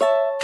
you